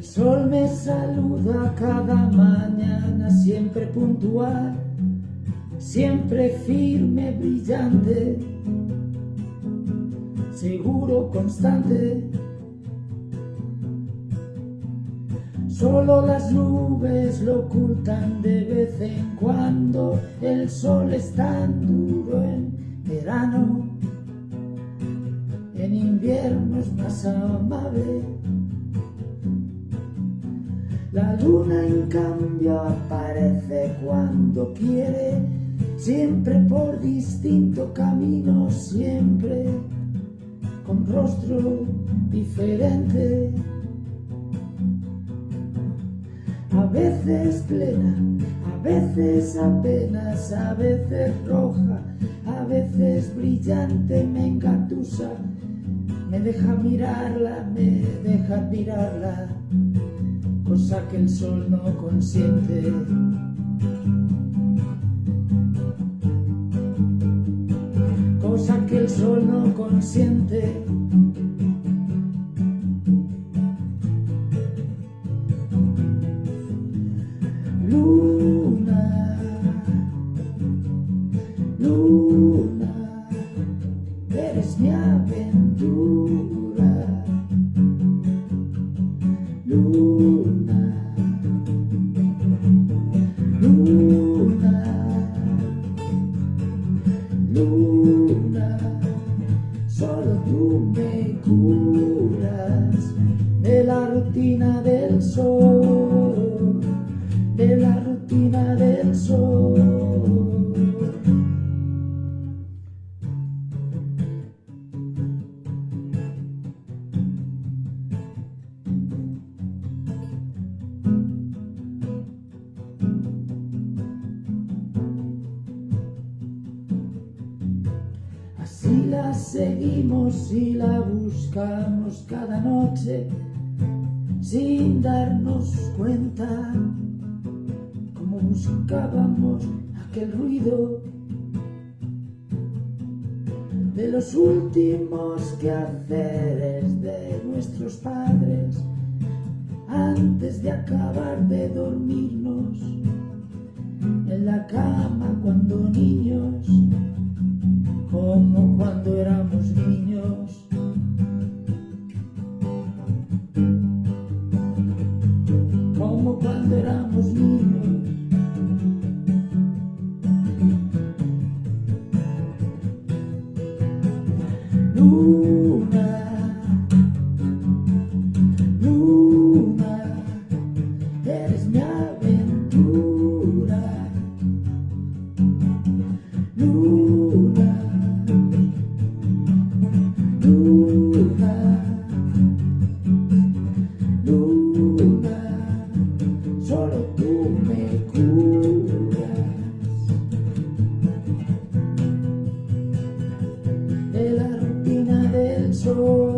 El sol me saluda cada mañana, siempre puntual, siempre firme, brillante, seguro, constante. Solo las nubes lo ocultan de vez en cuando, el sol es tan duro en verano, en invierno es más amable. La luna en cambio aparece cuando quiere, siempre por distinto camino, siempre con rostro diferente. A veces plena, a veces apenas, a veces roja, a veces brillante, me engatusa, me deja mirarla, me deja mirarla cosa que el sol no consiente. Cosa que el sol no consiente. Luna, luna, eres mi aventura. Luna, solo tú me curas de la rutina del sol, la seguimos y la buscamos cada noche sin darnos cuenta como buscábamos aquel ruido de los últimos quehaceres de nuestros padres antes de acabar de dormirnos en la cama cuando niños como cuando éramos niños. Como cuando éramos niños. Del